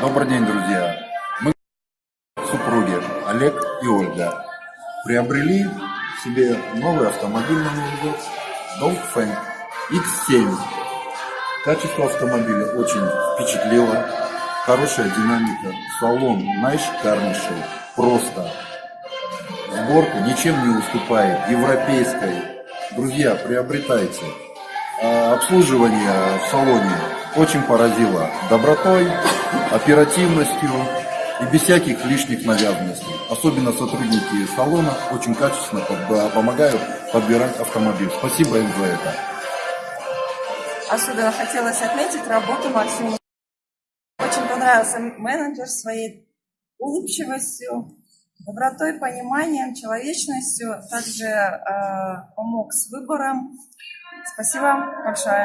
Добрый день, друзья. Мы супруги Олег и Ольга приобрели себе новый автомобиль на Dongfeng X7. Качество автомобиля очень впечатлило. Хорошая динамика. Салон наишикарнейший. Просто. Сборка ничем не уступает европейской. Друзья, приобретайте. А, Обслуживание в салоне очень поразило добротой, оперативностью и без всяких лишних навязанностей. Особенно сотрудники салона очень качественно помогают подбирать автомобиль. Спасибо им за это. Особенно хотелось отметить работу Максима. Очень понравился менеджер своей улыбчивостью, добротой, пониманием, человечностью. Также э, помог с выбором. Спасибо большое.